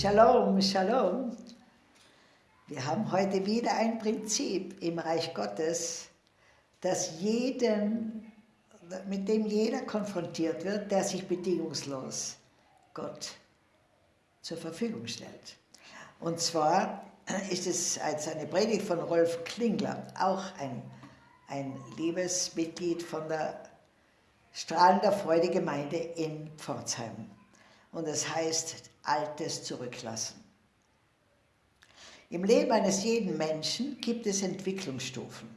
Shalom, Shalom. Wir haben heute wieder ein Prinzip im Reich Gottes, das jeden, mit dem jeder konfrontiert wird, der sich bedingungslos Gott zur Verfügung stellt. Und zwar ist es als eine Predigt von Rolf Klingler, auch ein, ein liebes Mitglied von der Strahlender Freude Gemeinde in Pforzheim. Und es das heißt Altes zurücklassen. Im Leben eines jeden Menschen gibt es Entwicklungsstufen.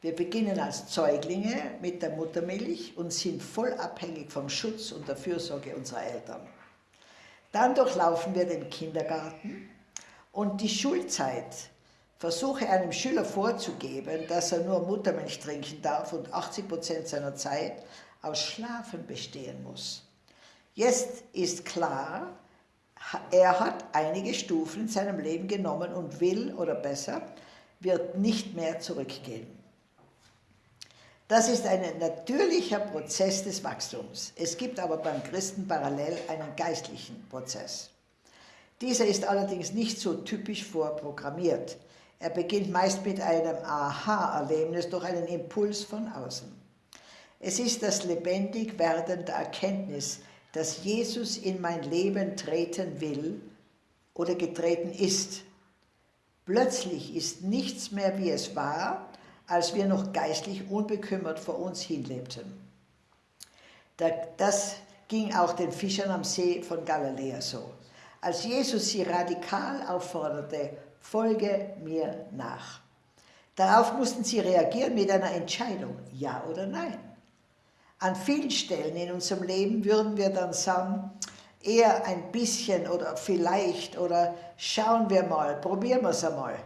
Wir beginnen als Säuglinge mit der Muttermilch und sind voll abhängig vom Schutz und der Fürsorge unserer Eltern. Dann durchlaufen wir den Kindergarten und die Schulzeit. Versuche einem Schüler vorzugeben, dass er nur Muttermilch trinken darf und 80 Prozent seiner Zeit aus Schlafen bestehen muss. Jetzt ist klar, er hat einige Stufen in seinem Leben genommen und will, oder besser, wird nicht mehr zurückgehen. Das ist ein natürlicher Prozess des Wachstums. Es gibt aber beim Christen parallel einen geistlichen Prozess. Dieser ist allerdings nicht so typisch vorprogrammiert. Er beginnt meist mit einem Aha-Erlebnis durch einen Impuls von außen. Es ist das lebendig werdende Erkenntnis, dass Jesus in mein Leben treten will oder getreten ist. Plötzlich ist nichts mehr, wie es war, als wir noch geistlich unbekümmert vor uns hinlebten. Das ging auch den Fischern am See von Galiläa so. Als Jesus sie radikal aufforderte, folge mir nach. Darauf mussten sie reagieren mit einer Entscheidung, ja oder nein. An vielen Stellen in unserem Leben würden wir dann sagen, eher ein bisschen oder vielleicht oder schauen wir mal, probieren wir es einmal.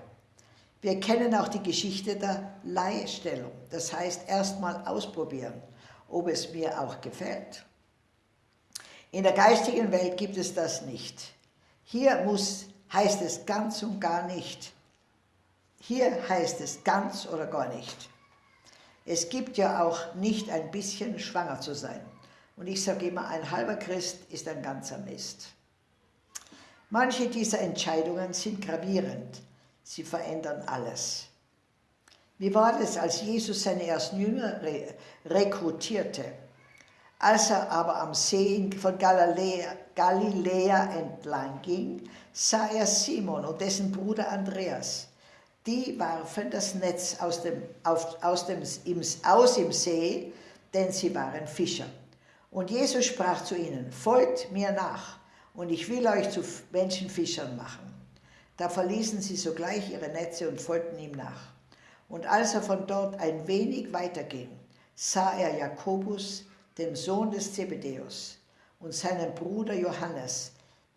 Wir kennen auch die Geschichte der Leihstellung. Das heißt, erstmal ausprobieren, ob es mir auch gefällt. In der geistigen Welt gibt es das nicht. Hier muss, heißt es ganz und gar nicht. Hier heißt es ganz oder gar nicht. Es gibt ja auch nicht ein bisschen schwanger zu sein. Und ich sage immer, ein halber Christ ist ein ganzer Mist. Manche dieser Entscheidungen sind gravierend. Sie verändern alles. Wie war es, als Jesus seine ersten Jünger re rekrutierte? Als er aber am See von Galiläa, Galiläa entlang ging, sah er Simon und dessen Bruder Andreas die warfen das Netz aus dem, auf, aus, dem, im, aus im See, denn sie waren Fischer. Und Jesus sprach zu ihnen, folgt mir nach, und ich will euch zu Menschenfischern machen. Da verließen sie sogleich ihre Netze und folgten ihm nach. Und als er von dort ein wenig weiterging, sah er Jakobus, den Sohn des Zebedäus, und seinen Bruder Johannes,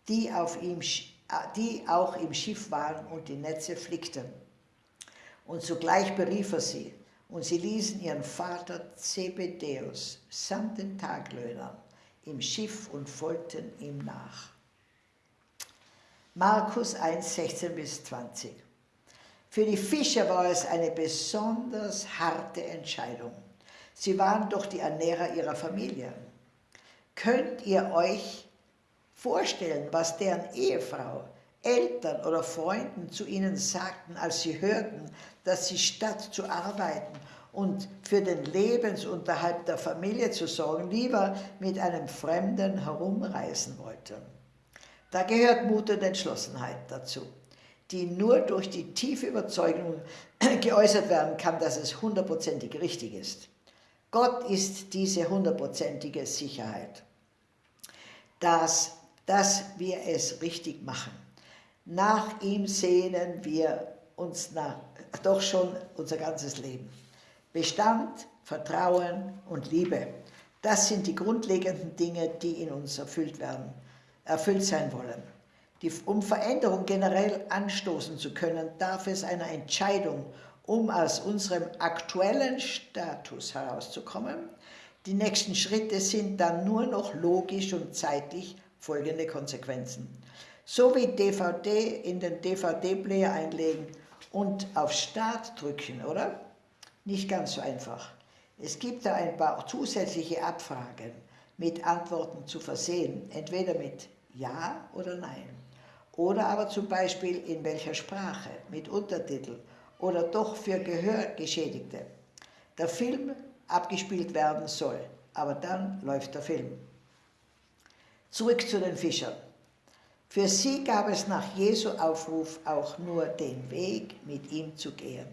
die, auf ihm, die auch im Schiff waren und die Netze flickten. Und sogleich berief er sie, und sie ließen ihren Vater Zebedäus samt den Taglöhnern im Schiff und folgten ihm nach. Markus 1, 16 bis 20. Für die Fischer war es eine besonders harte Entscheidung. Sie waren doch die Ernährer ihrer Familie. Könnt ihr euch vorstellen, was deren Ehefrau Eltern oder Freunden zu ihnen sagten, als sie hörten, dass sie statt zu arbeiten und für den Lebensunterhalt der Familie zu sorgen, lieber mit einem Fremden herumreisen wollten. Da gehört Mut und Entschlossenheit dazu, die nur durch die tiefe Überzeugung geäußert werden kann, dass es hundertprozentig richtig ist. Gott ist diese hundertprozentige Sicherheit, dass, dass wir es richtig machen. Nach ihm sehnen wir uns nach, doch schon unser ganzes Leben. Bestand, Vertrauen und Liebe, das sind die grundlegenden Dinge, die in uns erfüllt werden, erfüllt sein wollen. Die, um Veränderung generell anstoßen zu können, darf es einer Entscheidung, um aus unserem aktuellen Status herauszukommen. Die nächsten Schritte sind dann nur noch logisch und zeitlich folgende Konsequenzen so wie DVD in den DVD-Player einlegen und auf Start drücken, oder? Nicht ganz so einfach. Es gibt da ein paar zusätzliche Abfragen mit Antworten zu versehen, entweder mit Ja oder Nein. Oder aber zum Beispiel in welcher Sprache, mit Untertitel oder doch für Gehörgeschädigte. Der Film abgespielt werden soll, aber dann läuft der Film. Zurück zu den Fischern. Für sie gab es nach Jesu Aufruf auch nur den Weg, mit ihm zu gehen.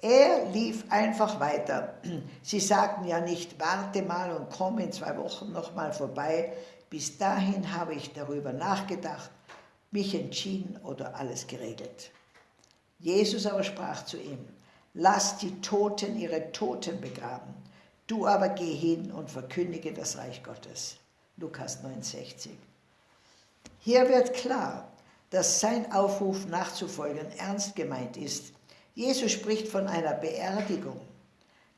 Er lief einfach weiter. Sie sagten ja nicht, warte mal und komm in zwei Wochen nochmal vorbei. Bis dahin habe ich darüber nachgedacht, mich entschieden oder alles geregelt. Jesus aber sprach zu ihm, lass die Toten ihre Toten begraben, du aber geh hin und verkündige das Reich Gottes. Lukas 9,60. Hier wird klar, dass sein Aufruf nachzufolgen ernst gemeint ist. Jesus spricht von einer Beerdigung.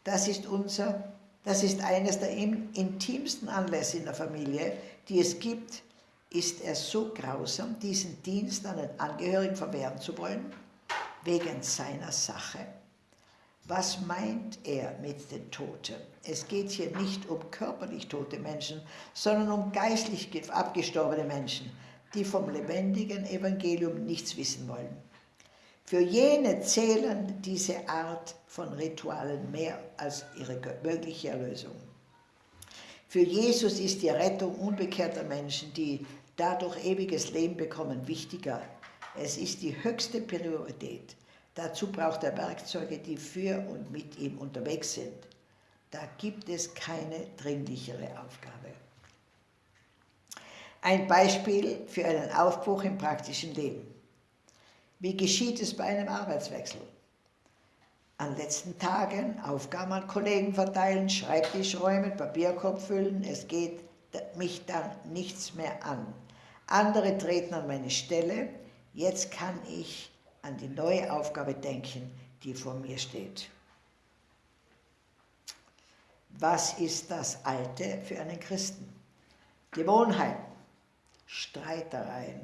Das ist unser, das ist eines der intimsten Anlässe in der Familie, die es gibt. Ist er so grausam, diesen Dienst an den Angehörigen verwehren zu wollen? Wegen seiner Sache? Was meint er mit den Toten? Es geht hier nicht um körperlich tote Menschen, sondern um geistlich abgestorbene Menschen, die vom lebendigen Evangelium nichts wissen wollen. Für jene zählen diese Art von Ritualen mehr als ihre mögliche Erlösung. Für Jesus ist die Rettung unbekehrter Menschen, die dadurch ewiges Leben bekommen, wichtiger. Es ist die höchste Priorität. Dazu braucht er Werkzeuge, die für und mit ihm unterwegs sind. Da gibt es keine dringlichere Aufgabe. Ein Beispiel für einen Aufbruch im praktischen Leben. Wie geschieht es bei einem Arbeitswechsel? An letzten Tagen Aufgaben an Kollegen verteilen, Schreibtisch räumen, Papierkorb füllen, es geht mich dann nichts mehr an. Andere treten an meine Stelle, jetzt kann ich an die neue Aufgabe denken, die vor mir steht. Was ist das Alte für einen Christen? Gewohnheiten, Streitereien,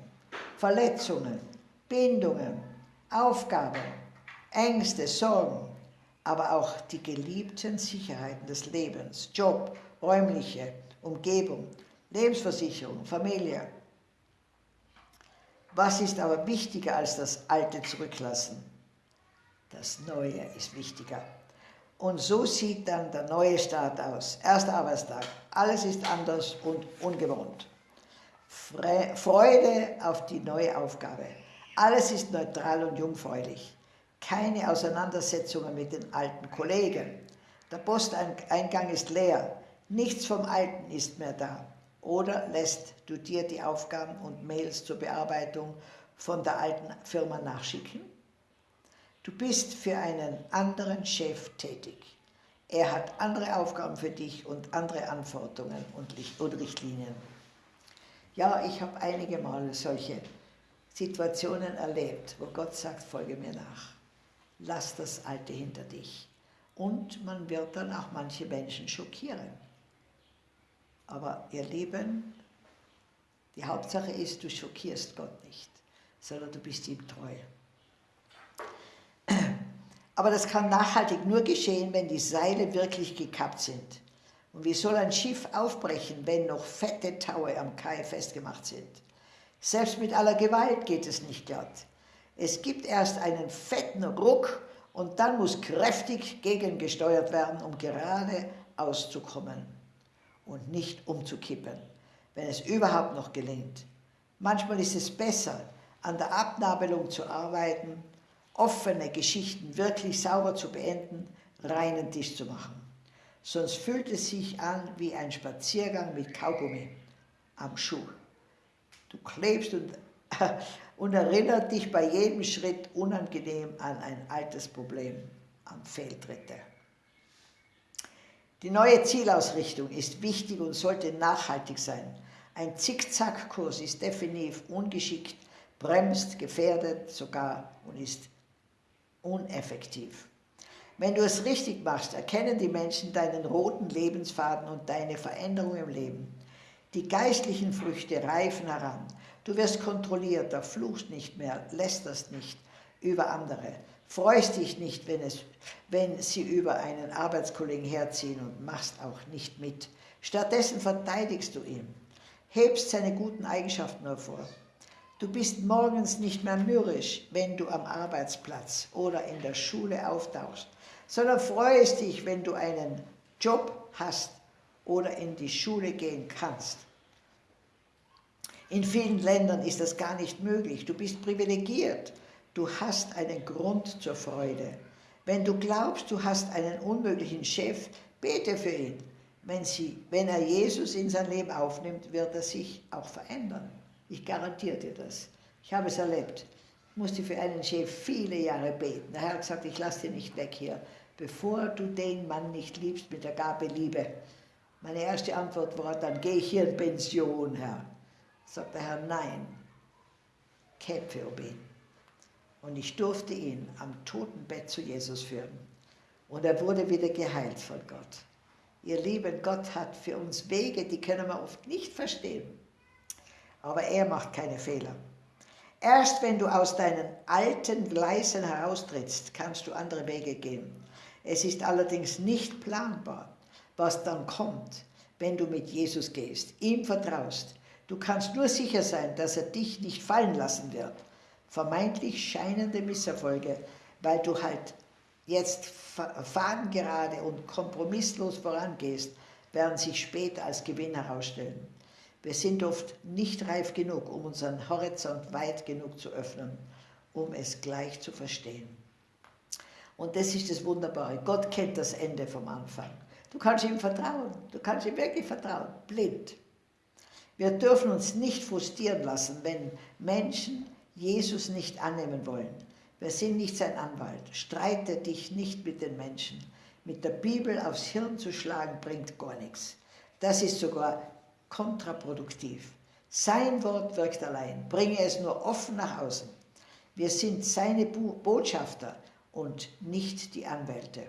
Verletzungen, Bindungen, Aufgaben, Ängste, Sorgen, aber auch die geliebten Sicherheiten des Lebens, Job, räumliche Umgebung, Lebensversicherung, Familie, was ist aber wichtiger als das Alte zurücklassen? Das Neue ist wichtiger. Und so sieht dann der neue Start aus. Erster Arbeitstag. Alles ist anders und ungewohnt. Freude auf die neue Aufgabe. Alles ist neutral und jungfräulich. Keine Auseinandersetzungen mit den alten Kollegen. Der Posteingang ist leer. Nichts vom Alten ist mehr da. Oder lässt du dir die Aufgaben und Mails zur Bearbeitung von der alten Firma nachschicken? Du bist für einen anderen Chef tätig. Er hat andere Aufgaben für dich und andere Anforderungen und Richtlinien. Ja, ich habe einige Male solche Situationen erlebt, wo Gott sagt, folge mir nach. Lass das Alte hinter dich. Und man wird dann auch manche Menschen schockieren. Aber ihr Lieben, die Hauptsache ist, du schockierst Gott nicht, sondern du bist ihm treu. Aber das kann nachhaltig nur geschehen, wenn die Seile wirklich gekappt sind. Und wie soll ein Schiff aufbrechen, wenn noch fette Taue am Kai festgemacht sind? Selbst mit aller Gewalt geht es nicht glatt. Es gibt erst einen fetten Ruck und dann muss kräftig gegengesteuert werden, um gerade auszukommen und nicht umzukippen, wenn es überhaupt noch gelingt. Manchmal ist es besser, an der Abnabelung zu arbeiten, offene Geschichten wirklich sauber zu beenden, reinen Tisch zu machen. Sonst fühlt es sich an wie ein Spaziergang mit Kaugummi am Schuh. Du klebst und, und erinnert dich bei jedem Schritt unangenehm an ein altes Problem, an Fehltritte. Die neue Zielausrichtung ist wichtig und sollte nachhaltig sein. Ein Zickzackkurs ist definitiv ungeschickt, bremst, gefährdet sogar und ist uneffektiv. Wenn du es richtig machst, erkennen die Menschen deinen roten Lebensfaden und deine Veränderung im Leben. Die geistlichen Früchte reifen heran. Du wirst kontrollierter, fluchst nicht mehr, lästerst nicht über andere, freust dich nicht, wenn, es, wenn sie über einen Arbeitskollegen herziehen und machst auch nicht mit. Stattdessen verteidigst du ihn, hebst seine guten Eigenschaften hervor. Du bist morgens nicht mehr mürrisch, wenn du am Arbeitsplatz oder in der Schule auftauchst, sondern freust dich, wenn du einen Job hast oder in die Schule gehen kannst. In vielen Ländern ist das gar nicht möglich. Du bist privilegiert. Du hast einen Grund zur Freude. Wenn du glaubst, du hast einen unmöglichen Chef, bete für ihn. Wenn, sie, wenn er Jesus in sein Leben aufnimmt, wird er sich auch verändern. Ich garantiere dir das. Ich habe es erlebt. Ich musste für einen Chef viele Jahre beten. Der Herr hat gesagt, ich lasse dich nicht weg hier, bevor du den Mann nicht liebst mit der Gabe Liebe. Meine erste Antwort war, dann gehe ich hier in Pension, Herr. Sagt der Herr, nein, kämpfe um ihn. Und ich durfte ihn am Totenbett zu Jesus führen. Und er wurde wieder geheilt von Gott. Ihr Lieben, Gott hat für uns Wege, die können wir oft nicht verstehen. Aber er macht keine Fehler. Erst wenn du aus deinen alten Gleisen heraustrittst, kannst du andere Wege gehen. Es ist allerdings nicht planbar, was dann kommt, wenn du mit Jesus gehst, ihm vertraust. Du kannst nur sicher sein, dass er dich nicht fallen lassen wird. Vermeintlich scheinende Misserfolge, weil du halt jetzt fadengerade und kompromisslos vorangehst, werden sich später als Gewinn herausstellen. Wir sind oft nicht reif genug, um unseren Horizont weit genug zu öffnen, um es gleich zu verstehen. Und das ist das Wunderbare. Gott kennt das Ende vom Anfang. Du kannst ihm vertrauen. Du kannst ihm wirklich vertrauen. Blind. Wir dürfen uns nicht frustrieren lassen, wenn Menschen Jesus nicht annehmen wollen. Wir sind nicht sein Anwalt. Streite dich nicht mit den Menschen. Mit der Bibel aufs Hirn zu schlagen, bringt gar nichts. Das ist sogar kontraproduktiv. Sein Wort wirkt allein. Bringe es nur offen nach außen. Wir sind seine Botschafter und nicht die Anwälte.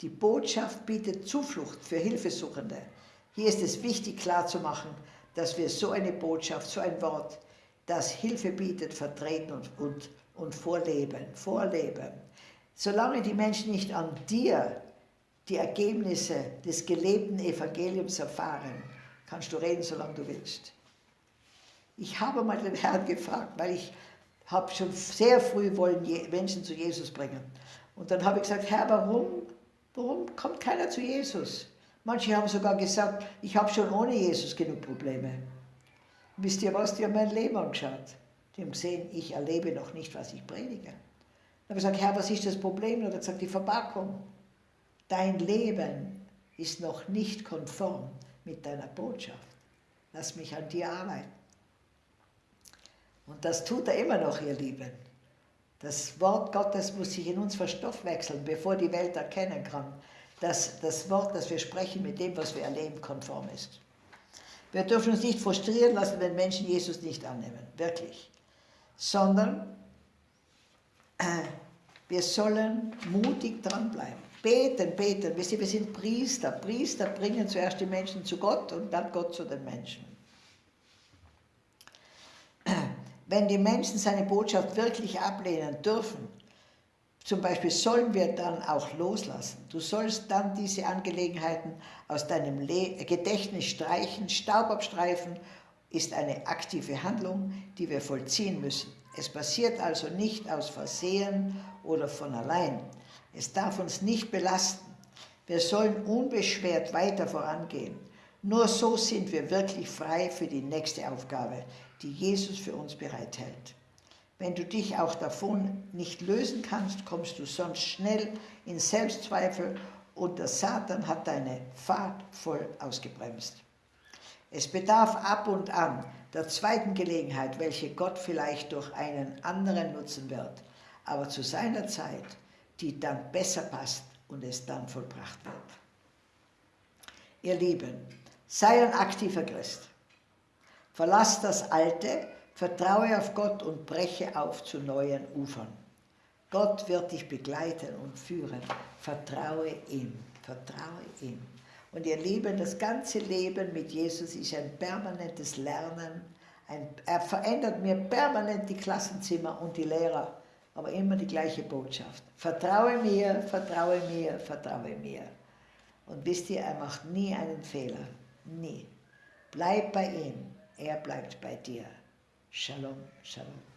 Die Botschaft bietet Zuflucht für Hilfesuchende. Hier ist es wichtig klarzumachen, dass wir so eine Botschaft, so ein Wort, das Hilfe bietet, vertreten und, und und vorleben, vorleben. Solange die Menschen nicht an dir die Ergebnisse des gelebten Evangeliums erfahren, kannst du reden, solange du willst. Ich habe mal den Herrn gefragt, weil ich habe schon sehr früh wollen Menschen zu Jesus bringen. Und dann habe ich gesagt, Herr, warum, warum kommt keiner zu Jesus? Manche haben sogar gesagt, ich habe schon ohne Jesus genug Probleme. Wisst ihr was, die haben mein Leben angeschaut. Die haben gesehen, ich erlebe noch nicht, was ich predige. Dann habe ich gesagt, Herr, was ist das Problem? Und er hat gesagt, die Verpackung. Dein Leben ist noch nicht konform mit deiner Botschaft. Lass mich an dir arbeiten. Und das tut er immer noch, ihr Lieben. Das Wort Gottes muss sich in uns verstoffwechseln, bevor die Welt erkennen kann, dass das Wort, das wir sprechen, mit dem, was wir erleben, konform ist. Wir dürfen uns nicht frustrieren lassen, wenn Menschen Jesus nicht annehmen. Wirklich sondern äh, wir sollen mutig dranbleiben. Beten, beten. Wir sind, wir sind Priester. Priester bringen zuerst die Menschen zu Gott und dann Gott zu den Menschen. Wenn die Menschen seine Botschaft wirklich ablehnen dürfen, zum Beispiel sollen wir dann auch loslassen. Du sollst dann diese Angelegenheiten aus deinem Gedächtnis streichen, Staub abstreifen ist eine aktive Handlung, die wir vollziehen müssen. Es passiert also nicht aus Versehen oder von allein. Es darf uns nicht belasten. Wir sollen unbeschwert weiter vorangehen. Nur so sind wir wirklich frei für die nächste Aufgabe, die Jesus für uns bereithält. Wenn du dich auch davon nicht lösen kannst, kommst du sonst schnell in Selbstzweifel und der Satan hat deine Fahrt voll ausgebremst. Es bedarf ab und an der zweiten Gelegenheit, welche Gott vielleicht durch einen anderen nutzen wird, aber zu seiner Zeit, die dann besser passt und es dann vollbracht wird. Ihr Lieben, sei ein aktiver Christ. Verlass das Alte, vertraue auf Gott und breche auf zu neuen Ufern. Gott wird dich begleiten und führen. Vertraue ihm, vertraue ihm. Und ihr Lieben, das ganze Leben mit Jesus ist ein permanentes Lernen. Ein, er verändert mir permanent die Klassenzimmer und die Lehrer, aber immer die gleiche Botschaft. Vertraue mir, vertraue mir, vertraue mir. Und wisst ihr, er macht nie einen Fehler. Nie. Bleib bei ihm, er bleibt bei dir. Shalom, Shalom.